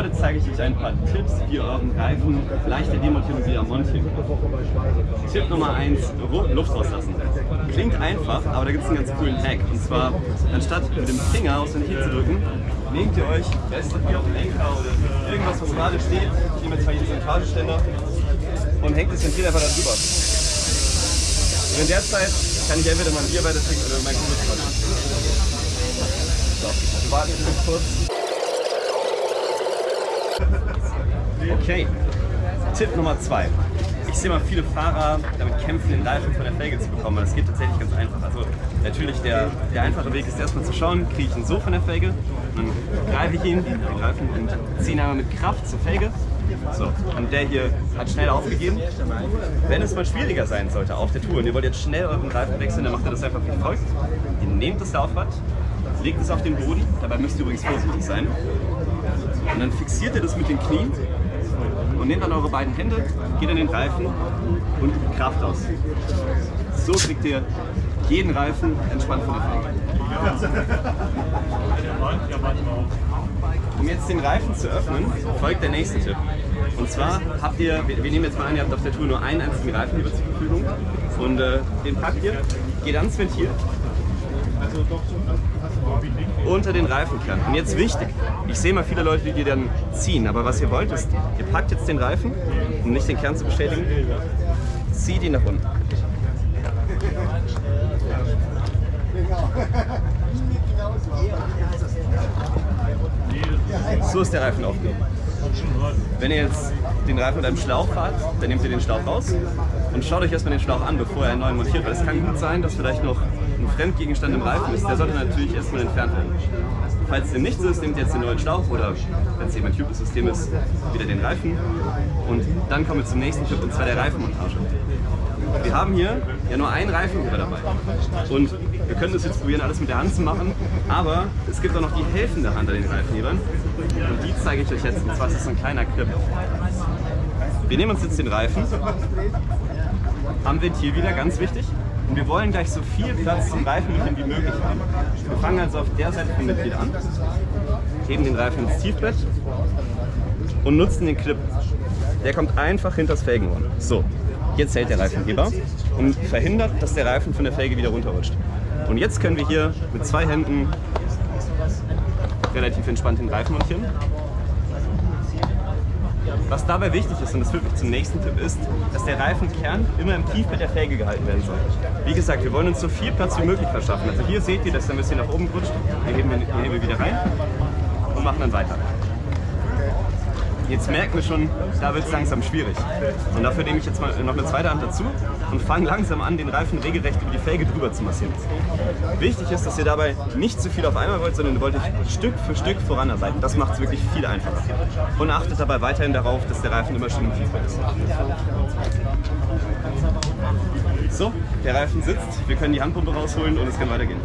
Heute zeige ich euch ein paar Tipps, wie ihr euren Reifen leichter wieder montieren könnt. Tipp Nummer 1, Luft rauslassen. Klingt einfach, aber da gibt es einen ganz coolen Hack. Und zwar, anstatt mit dem Finger aus den Knie zu drücken, nehmt ihr euch, restet wie auf den Lenker oder irgendwas, was gerade steht. Ich nehme jetzt mal hier diesen Montageständer und hängt das Ventil einfach da drüber. Und in der Zeit kann ich entweder mein Bier weiter trinken oder mein Kumpel quatschen. So, wir warten kurz. Okay, Tipp Nummer 2. Ich sehe mal viele Fahrer damit kämpfen, den Reifen von der Felge zu bekommen. Das geht tatsächlich ganz einfach. Also natürlich der, der einfache Weg ist erstmal zu schauen, kriege ich ihn so von der Felge. Dann greife ich ihn, den Reifen, und ziehe ihn einmal mit Kraft zur Felge. So, und der hier hat schnell aufgegeben. Wenn es mal schwieriger sein sollte auf der Tour und ihr wollt jetzt schnell euren Reifen wechseln, dann macht ihr das einfach wie folgt. Ihr nehmt das Laufrad, legt es auf den Boden, dabei müsst ihr übrigens vorsichtig sein. Und dann fixiert ihr das mit den Knien und nehmt dann eure beiden Hände, geht an den Reifen und übt Kraft aus. So kriegt ihr jeden Reifen entspannt von der Felge. Um jetzt den Reifen zu öffnen, folgt der nächste Tipp. Und zwar habt ihr, wir, nehmen jetzt mal an, ihr habt auf der Tour nur einen einzigen Reifenheber zur Verfügung und äh, den packt ihr, geht ans Ventil unter den Reifenkern. Und jetzt wichtig, ich sehe mal viele Leute, die dann ziehen, aber was ihr wollt ist, ihr packt jetzt den Reifen, um nicht den Kern zu beschädigen, zieht ihn nach unten. So ist der Reifen aufgehoben. Wenn ihr jetzt den Reifen mit einem Schlauch fahrt, dann nehmt ihr den Schlauch raus und schaut euch erstmal den Schlauch an, bevor ihr einen neuen montiert, weil es kann gut sein, dass vielleicht noch ein Fremdgegenstand im Reifen ist. Der sollte natürlich erstmal entfernt werden. Falls dem nicht so ist, nehmt ihr jetzt den neuen Schlauch oder wenn es eben ein Tubeless-System ist, wieder den Reifen. Und dann kommen wir zum nächsten Tipp und zwar der Reifenmontage. Wir haben hier ja nur einen Reifenheber dabei. Und wir können das jetzt probieren, alles mit der Hand zu machen, aber es gibt auch noch die helfende Hand an den Reifenhebern. Und die zeige ich euch jetzt, und zwar ist das so ein kleiner Clip. Wir nehmen uns jetzt den Reifen, am Ventil wieder, ganz wichtig. Und wir wollen gleich so viel Platz zum Reifenmitteln wie möglich haben. Wir fangen also auf der Seite vom Ventil an, heben den Reifen ins Tiefbett und nutzen den Clip. Der kommt einfach hinter das Felgenhorn. So, jetzt hält der Reifenheber und verhindert, dass der Reifen von der Felge wieder runterrutscht. Und jetzt können wir hier mit zwei Händen relativ entspannt den Reifen montieren. Was dabei wichtig ist, und das führt mich zum nächsten Tipp, ist, dass der Reifenkern immer im Tiefbett der Felge gehalten werden soll. Wie gesagt, wir wollen uns so viel Platz wie möglich verschaffen. Also hier seht ihr, dass er ein bisschen nach oben rutscht. Wir heben den Hebel wieder rein und machen dann weiter. Jetzt merken wir schon, da wird es langsam schwierig. Und dafür nehme ich jetzt mal noch eine zweite Hand dazu und fange langsam an, den Reifen regelrecht über die Felge drüber zu massieren. Wichtig ist, dass ihr dabei nicht zu viel auf einmal wollt, sondern ihr wollt euch Stück für Stück voranarbeiten. Das macht es wirklich viel einfacher. Und achtet dabei weiterhin darauf, dass der Reifen immer schön im Tiefbett ist. So, der Reifen sitzt, wir können die Handpumpe rausholen und es kann weitergehen.